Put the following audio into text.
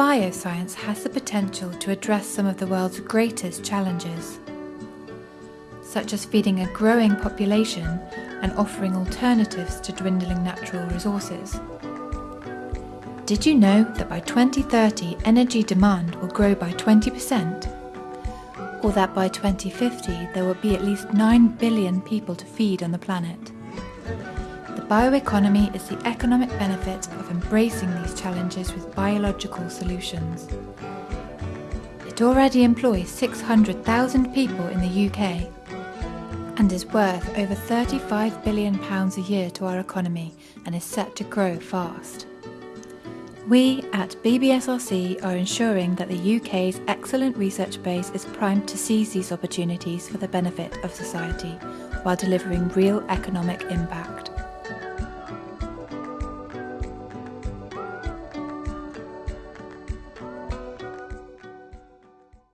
bioscience has the potential to address some of the world's greatest challenges, such as feeding a growing population and offering alternatives to dwindling natural resources. Did you know that by 2030 energy demand will grow by 20%? Or that by 2050 there will be at least 9 billion people to feed on the planet? The bioeconomy is the economic benefit of embracing these challenges with biological solutions. It already employs 600,000 people in the UK and is worth over £35 billion a year to our economy and is set to grow fast. We at BBSRC are ensuring that the UK's excellent research base is primed to seize these opportunities for the benefit of society while delivering real economic impact.